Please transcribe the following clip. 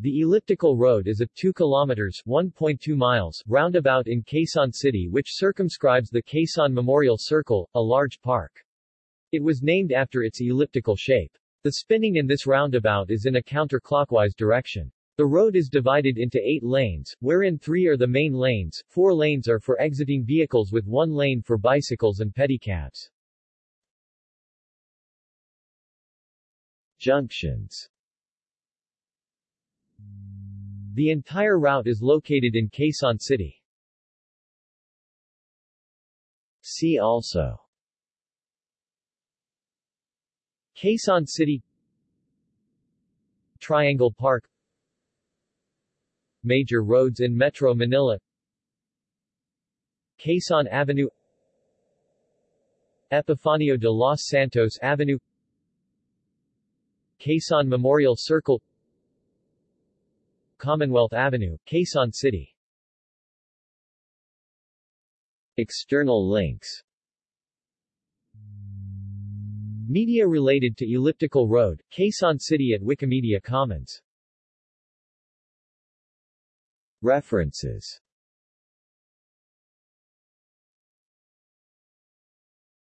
The elliptical road is a 2 kilometers 1.2 miles roundabout in Quezon City which circumscribes the Quezon Memorial Circle, a large park. It was named after its elliptical shape. The spinning in this roundabout is in a counterclockwise direction. The road is divided into eight lanes, wherein three are the main lanes, four lanes are for exiting vehicles with one lane for bicycles and pedicabs. Junctions The entire route is located in Quezon City. See also. Quezon City. Triangle Park. Major roads in Metro Manila. Quezon Avenue. Epifanio de los Santos Avenue. Quezon Memorial Circle Commonwealth Avenue, Quezon City. External links. Media related to Elliptical Road, Quezon City at Wikimedia Commons. References